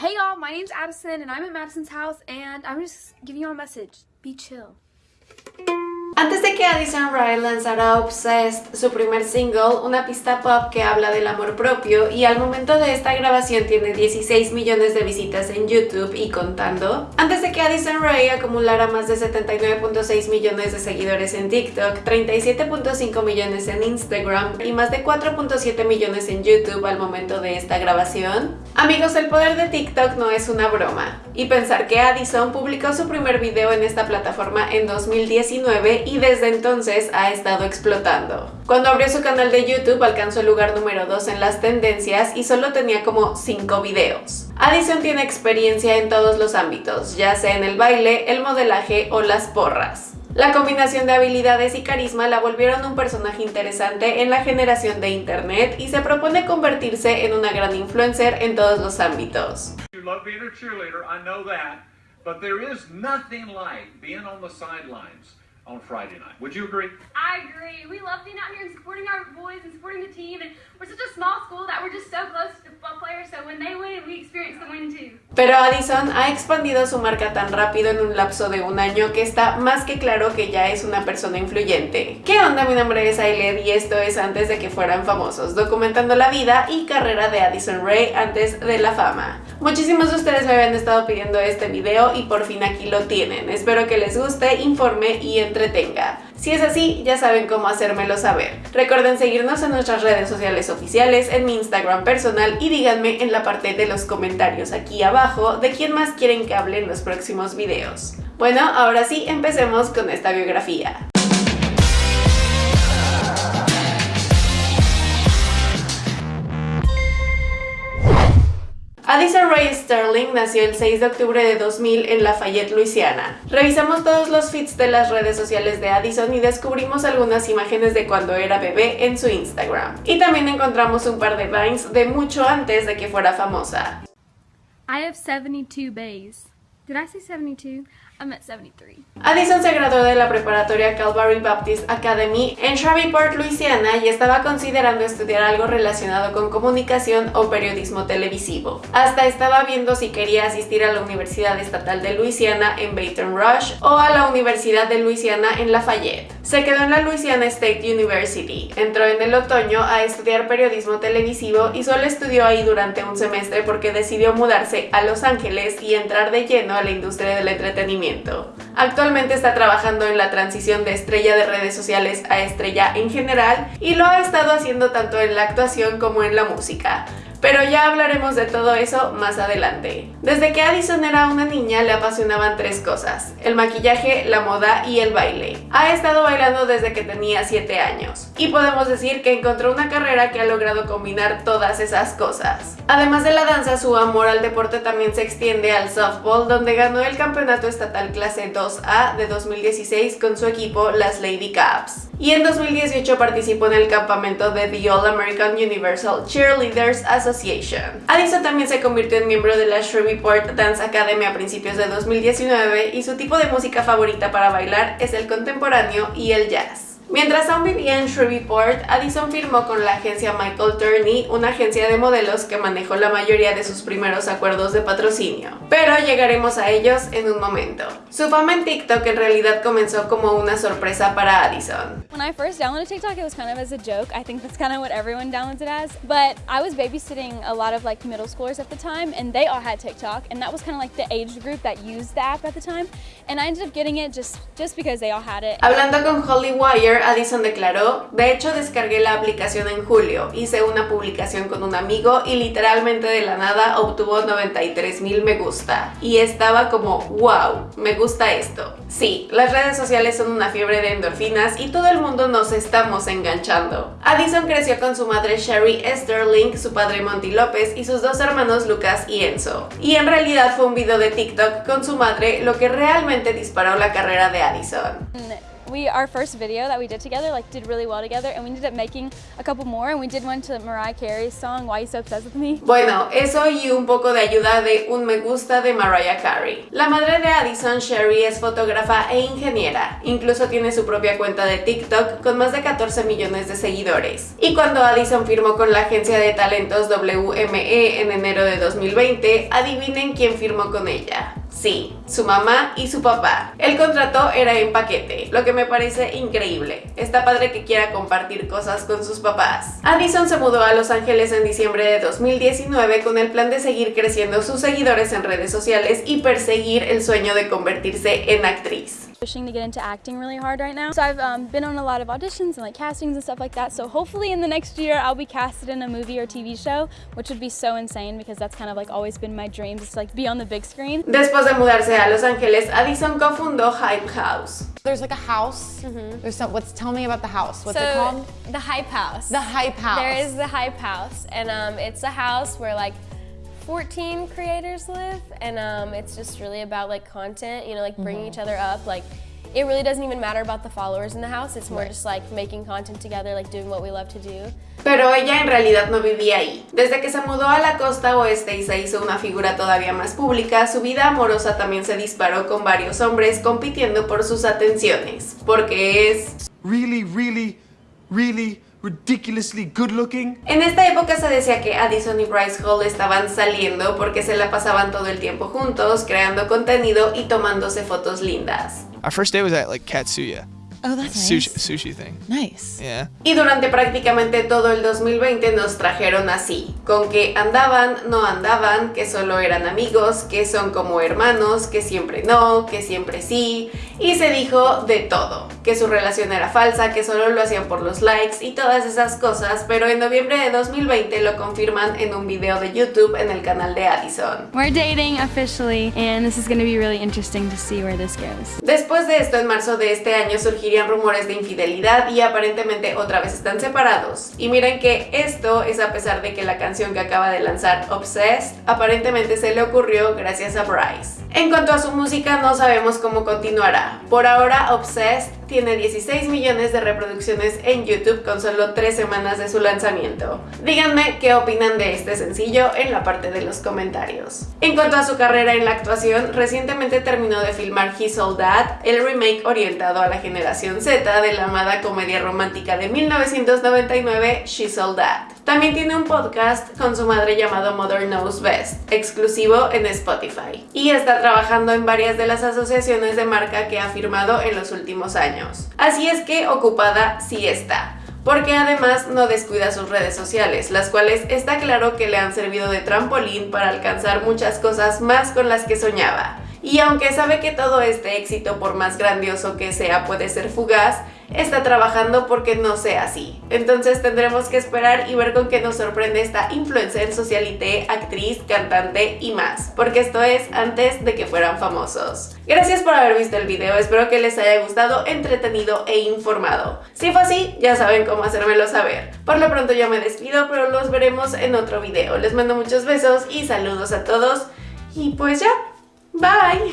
Hey y'all, my name's Addison and I'm at Madison's house and I'm just giving y'all a message. Be chill. Antes de que Addison Rae lanzara Obsessed, su primer single, una pista pop que habla del amor propio y al momento de esta grabación tiene 16 millones de visitas en YouTube y contando. Antes de que Addison Rae acumulara más de 79.6 millones de seguidores en TikTok, 37.5 millones en Instagram y más de 4.7 millones en YouTube al momento de esta grabación. Amigos, el poder de TikTok no es una broma. Y pensar que Addison publicó su primer video en esta plataforma en 2019 y desde entonces ha estado explotando. Cuando abrió su canal de YouTube alcanzó el lugar número 2 en las tendencias y solo tenía como 5 videos. Addison tiene experiencia en todos los ámbitos, ya sea en el baile, el modelaje o las porras. La combinación de habilidades y carisma la volvieron un personaje interesante en la generación de internet y se propone convertirse en una gran influencer en todos los ámbitos. on Friday night. Would you agree? I agree. We love being out here and supporting our boys and supporting the team. And we're such a small school that we're just so close to football players. So when they win, we experience the win too. Pero Addison ha expandido su marca tan rápido en un lapso de un año que está más que claro que ya es una persona influyente. ¿Qué onda? Mi nombre es Ailed y esto es antes de que fueran famosos, documentando la vida y carrera de Addison Ray antes de la fama. Muchísimos de ustedes me habían estado pidiendo este video y por fin aquí lo tienen. Espero que les guste, informe y Si es así, ya saben cómo hacérmelo saber. Recuerden seguirnos en nuestras redes sociales oficiales, en mi Instagram personal y díganme en la parte de los comentarios aquí abajo de quién más quieren que hable en los próximos videos. Bueno, ahora sí, empecemos con esta biografía. Addison Ray Sterling nació el 6 de octubre de 2000 en Lafayette, Luisiana. Revisamos todos los feeds de las redes sociales de Addison y descubrimos algunas imágenes de cuando era bebé en su Instagram. Y también encontramos un par de vines de mucho antes de que fuera famosa. I have 72 bays. Did I say 72? I'm at 73. Addison se graduó de la preparatoria Calvary Baptist Academy en Shreveport, Louisiana y estaba considerando estudiar algo relacionado con comunicación o periodismo televisivo. Hasta estaba viendo si quería asistir a la Universidad Estatal de Louisiana en Baton Rouge o a la Universidad de Louisiana en Lafayette. Se quedó en la Louisiana State University, entró en el otoño a estudiar periodismo televisivo y solo estudió ahí durante un semestre porque decidió mudarse a Los Ángeles y entrar de lleno a la industria del entretenimiento Actualmente está trabajando en la transición de estrella de redes sociales a estrella en general y lo ha estado haciendo tanto en la actuación como en la música. Pero ya hablaremos de todo eso más adelante. Desde que Addison era una niña le apasionaban tres cosas, el maquillaje, la moda y el baile. Ha estado bailando desde que tenía 7 años y podemos decir que encontró una carrera que ha logrado combinar todas esas cosas. Además de la danza, su amor al deporte también se extiende al softball donde ganó el campeonato estatal clase 2A de 2016 con su equipo las Lady Caps y en 2018 participó en el campamento de The All American Universal Cheerleaders Association. Addison también se convirtió en miembro de la Shreveport Dance Academy a principios de 2019 y su tipo de música favorita para bailar es el contemporáneo y el jazz. Mientras aún vivía en Shreveport, Addison firmó con la agencia Michael Turney, una agencia de modelos que manejó la mayoría de sus primeros acuerdos de patrocinio. Pero llegaremos a ellos en un momento. Su fama en TikTok en realidad comenzó como una sorpresa para Addison. When I first downloaded TikTok, it was kind of as a joke. I think that's kind of what everyone downloads it as. But I was babysitting a lot of like middle schoolers at the time, and they all had TikTok, and that was kind of like the age group that used the app at the time. And I ended up getting it just, just because they all had it. Hablando con Holly Wire, Addison declaró, de hecho descargué la aplicación en julio, hice una publicación con un amigo y literalmente de la nada obtuvo 93 mil me gusta. Y estaba como, wow, me gusta esto. Sí, las redes sociales son una fiebre de endorfinas y todo el mundo nos estamos enganchando. Addison creció con su madre Sherry Esterling, su padre Monty López y sus dos hermanos Lucas y Enzo. Y en realidad fue un video de TikTok con su madre lo que realmente disparó la carrera de Addison. Our first video that we did together like did really well together and we ended up making a couple more and we did one to Mariah Carey's song Why You So Obsessed With Me. Bueno, eso y un poco de ayuda de un me gusta de Mariah Carey. La madre de Addison, Sherry, es fotógrafa e ingeniera. Incluso tiene su propia cuenta de TikTok con más de 14 millones de seguidores. Y cuando Addison firmó con la agencia de talentos WME en enero de 2020, adivinen quién firmó con ella. Sí, su mamá y su papá. El contrato era en paquete, lo que me parece increíble. Está padre que quiera compartir cosas con sus papás. Addison se mudó a Los Ángeles en diciembre de 2019 con el plan de seguir creciendo sus seguidores en redes sociales y perseguir el sueño de convertirse en actriz. Pushing to get into acting really hard right now. So I've um, been on a lot of auditions and like castings and stuff like that. So hopefully in the next year I'll be casted in a movie or TV show, which would be so insane because that's kind of like always been my dream, just to like be on the big screen. Después de mudarse a Los Ángeles, Addison cofundó Hype House. There's like a house. There's some. What's tell me about the house? What's it so called? the Hype House. The Hype House. There is the Hype House, and um, it's a house where like 14 creators live, and um, it's just really about like content. You know, like bringing each other up. Like it really doesn't even matter about the followers in the house. It's more just like making content together, like doing what we love to do. Pero ella en realidad no vivía ahí. Desde que se mudó a la costa oeste y se hizo una figura todavía más pública, su vida amorosa también se disparó con varios hombres compitiendo por sus atenciones. Porque es... really, really, really ridiculously good looking. En esta época se decía que Addison y Bryce Hall estaban saliendo porque se la pasaban todo el tiempo juntos, creando contenido y tomándose fotos lindas. Our first day was at like Katsuya. Oh, that's Sushi, nice. sushi thing. Nice. Yeah. Y durante prácticamente todo el 2020 nos trajeron así, con que andaban, no andaban, que solo eran amigos, que son como hermanos, que siempre no, que siempre sí, y se dijo de todo, que su relación era falsa, que solo lo hacían por los likes y todas esas cosas, pero en noviembre de 2020 lo confirman en un video de YouTube en el canal de Addison. We're dating officially, and this is going to be really interesting to see where this goes. Después de esto, en marzo de este año rumores de infidelidad y aparentemente otra vez están separados. Y miren que esto es a pesar de que la canción que acaba de lanzar, Obsessed, aparentemente se le ocurrió gracias a Bryce. En cuanto a su música, no sabemos cómo continuará. Por ahora, Obsessed tiene 16 millones de reproducciones en YouTube con solo 3 semanas de su lanzamiento. Díganme qué opinan de este sencillo en la parte de los comentarios. En cuanto a su carrera en la actuación, recientemente terminó de filmar He Sold That, el remake orientado a la generación Z de la amada comedia romántica de 1999 She Sold That. También tiene un podcast con su madre llamado Mother Knows Best, exclusivo en Spotify. Y está trabajando en varias de las asociaciones de marca que ha firmado en los últimos Así es que ocupada sí está porque además no descuida sus redes sociales, las cuales está claro que le han servido de trampolín para alcanzar muchas cosas más con las que soñaba. Y aunque sabe que todo este éxito, por más grandioso que sea, puede ser fugaz, está trabajando porque no sea así. Entonces tendremos que esperar y ver con qué nos sorprende esta influencer, socialité, actriz, cantante y más, porque esto es antes de que fueran famosos. Gracias por haber visto el video, espero que les haya gustado, entretenido e informado. Si fue así, ya saben cómo hacérmelo saber. Por lo pronto yo me despido, pero los veremos en otro video. Les mando muchos besos y saludos a todos y pues ya, bye.